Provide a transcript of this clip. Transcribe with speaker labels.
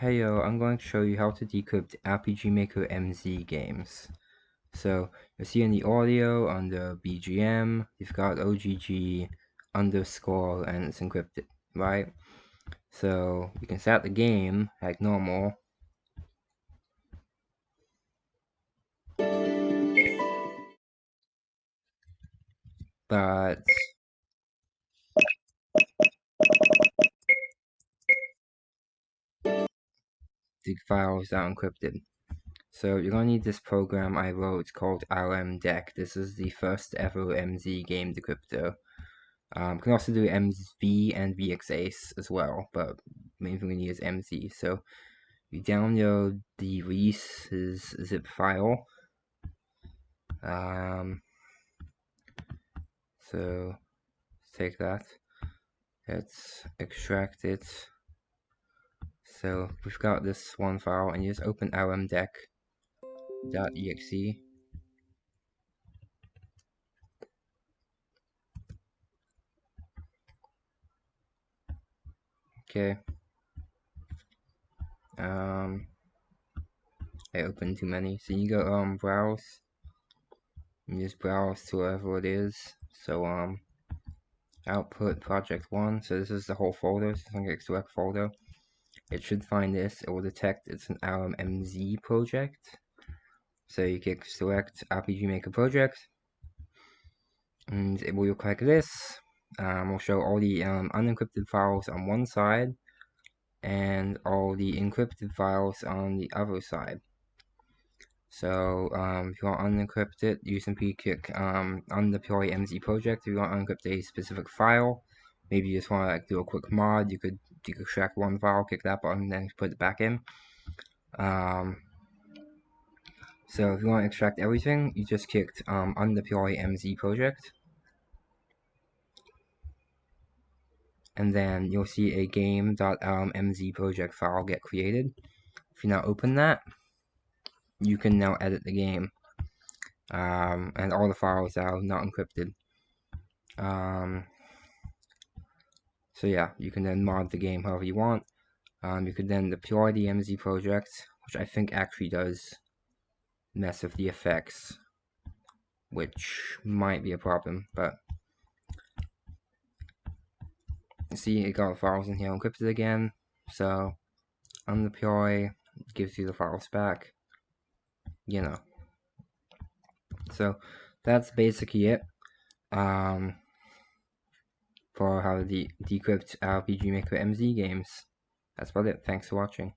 Speaker 1: Heyo, I'm going to show you how to decrypt RPG Maker MZ games. So, you'll see in the audio under BGM, you've got OGG underscore and it's encrypted, right? So, you can start the game like normal. But the files are encrypted. So you're gonna need this program I wrote called RMDeck. This is the first ever MZ game decryptor. Um, you can also do MV and VxAce as well, but main thing we need is MZ. So you download the releases zip file. Um, so take that. Let's extract it. So we've got this one file and you just open rmdeck.exe Okay. Um I opened too many. So you go um browse. You just browse to whatever it is. So um output project one. So this is the whole folder. So I'm going select folder it should find this, it will detect it's an RMMZ project. So you can select RPG Maker project, and it will look like this. Um, we'll show all the um, unencrypted files on one side, and all the encrypted files on the other side. So um, if you want unencrypted, you simply click um, undeploy MZ project. If you want to unencrypt a specific file, maybe you just want to like do a quick mod, you could you extract one file, click that button, then put it back in. Um, so if you want to extract everything, you just clicked um, undeploy MZ project. And then you'll see a game.mz project file get created. If you now open that, you can now edit the game. Um, and all the files are not encrypted. Um, so yeah, you can then mod the game however you want. Um, you could then deploy the MZ project, which I think actually does mess with the effects, which might be a problem, but see it got files in here encrypted again, so undeploy gives you the files back, you know. So that's basically it. Um, for how to de decrypt RPG Maker MZ games. That's about it. Thanks for watching.